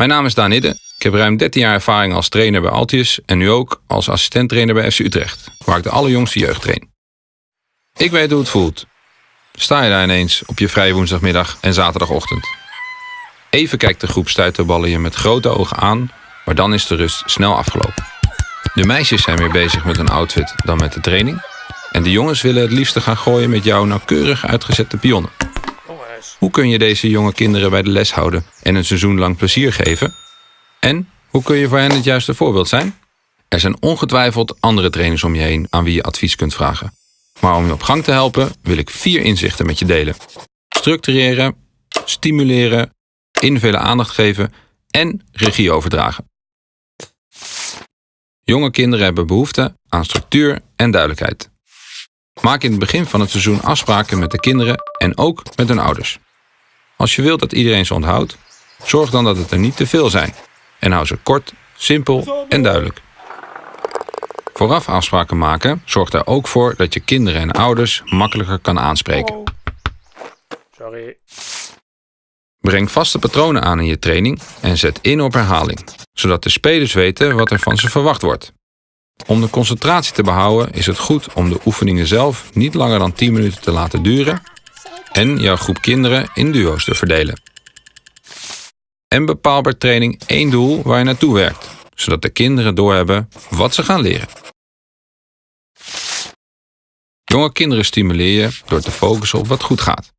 Mijn naam is Daan Hidde. Ik heb ruim 13 jaar ervaring als trainer bij Altius en nu ook als assistent-trainer bij FC Utrecht, waar ik de allerjongste jeugd train. Ik weet hoe het voelt. Sta je daar ineens op je vrije woensdagmiddag en zaterdagochtend. Even kijkt de groep stuiterballen je met grote ogen aan, maar dan is de rust snel afgelopen. De meisjes zijn meer bezig met een outfit dan met de training. En de jongens willen het liefste gaan gooien met jouw nauwkeurig uitgezette pionnen. Hoe kun je deze jonge kinderen bij de les houden en een seizoen lang plezier geven? En hoe kun je voor hen het juiste voorbeeld zijn? Er zijn ongetwijfeld andere trainers om je heen aan wie je advies kunt vragen. Maar om je op gang te helpen wil ik vier inzichten met je delen. Structureren, stimuleren, invullen aandacht geven en regie overdragen. Jonge kinderen hebben behoefte aan structuur en duidelijkheid. Maak in het begin van het seizoen afspraken met de kinderen en ook met hun ouders. Als je wilt dat iedereen ze onthoudt, zorg dan dat het er niet te veel zijn en hou ze kort, simpel en duidelijk. Vooraf afspraken maken zorgt er ook voor dat je kinderen en ouders makkelijker kan aanspreken. Sorry. Breng vaste patronen aan in je training en zet in op herhaling, zodat de spelers weten wat er van ze verwacht wordt. Om de concentratie te behouden is het goed om de oefeningen zelf niet langer dan 10 minuten te laten duren en jouw groep kinderen in duo's te verdelen. En bepaal bij training één doel waar je naartoe werkt, zodat de kinderen doorhebben wat ze gaan leren. Jonge kinderen stimuleer je door te focussen op wat goed gaat.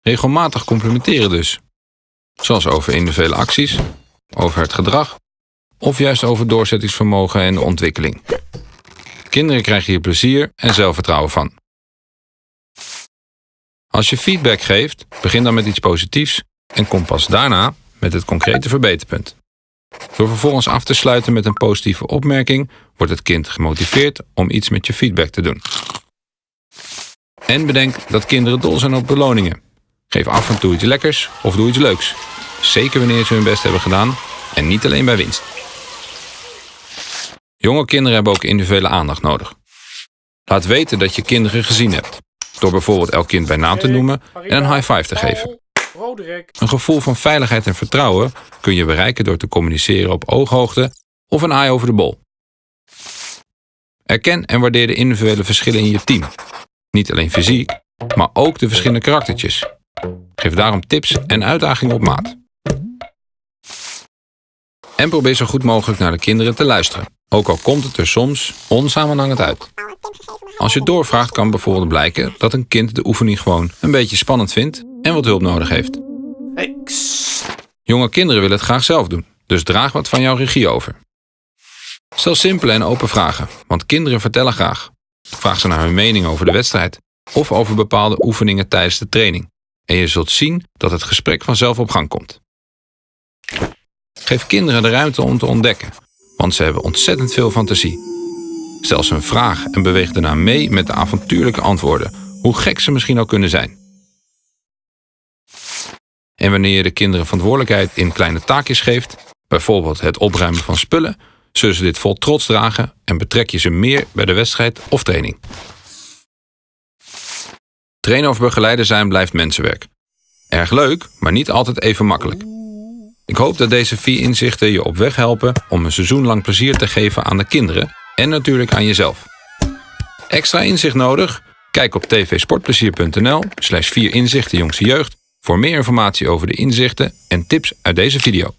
Regelmatig complimenteren dus. Zoals over individuele acties, over het gedrag of juist over doorzettingsvermogen en ontwikkeling. Kinderen krijgen hier plezier en zelfvertrouwen van. Als je feedback geeft, begin dan met iets positiefs en kom pas daarna met het concrete verbeterpunt. Door vervolgens af te sluiten met een positieve opmerking wordt het kind gemotiveerd om iets met je feedback te doen. En bedenk dat kinderen dol zijn op beloningen. Geef af en toe iets lekkers of doe iets leuks. Zeker wanneer ze hun best hebben gedaan en niet alleen bij winst. Jonge kinderen hebben ook individuele aandacht nodig. Laat weten dat je kinderen gezien hebt. Door bijvoorbeeld elk kind bij naam te noemen en een high five te geven. Een gevoel van veiligheid en vertrouwen kun je bereiken door te communiceren op ooghoogte of een eye over de bol. Erken en waardeer de individuele verschillen in je team. Niet alleen fysiek, maar ook de verschillende karaktertjes. Geef daarom tips en uitdagingen op maat. En probeer zo goed mogelijk naar de kinderen te luisteren. Ook al komt het er soms onsamenhangend uit. Als je doorvraagt kan bijvoorbeeld blijken dat een kind de oefening gewoon een beetje spannend vindt en wat hulp nodig heeft. Jonge kinderen willen het graag zelf doen, dus draag wat van jouw regie over. Stel simpele en open vragen, want kinderen vertellen graag. Vraag ze naar hun mening over de wedstrijd of over bepaalde oefeningen tijdens de training. En je zult zien dat het gesprek vanzelf op gang komt. Geef kinderen de ruimte om te ontdekken, want ze hebben ontzettend veel fantasie. Stel ze een vraag en beweeg daarna mee met de avontuurlijke antwoorden, hoe gek ze misschien ook kunnen zijn. En wanneer je de kinderen verantwoordelijkheid in kleine taakjes geeft, bijvoorbeeld het opruimen van spullen, zullen ze dit vol trots dragen en betrek je ze meer bij de wedstrijd of training. Trainen of begeleider zijn blijft mensenwerk. Erg leuk, maar niet altijd even makkelijk. Ik hoop dat deze vier inzichten je op weg helpen om een seizoen lang plezier te geven aan de kinderen en natuurlijk aan jezelf. Extra inzicht nodig? Kijk op tvsportplezier.nl slash vier inzichten jongste jeugd voor meer informatie over de inzichten en tips uit deze video.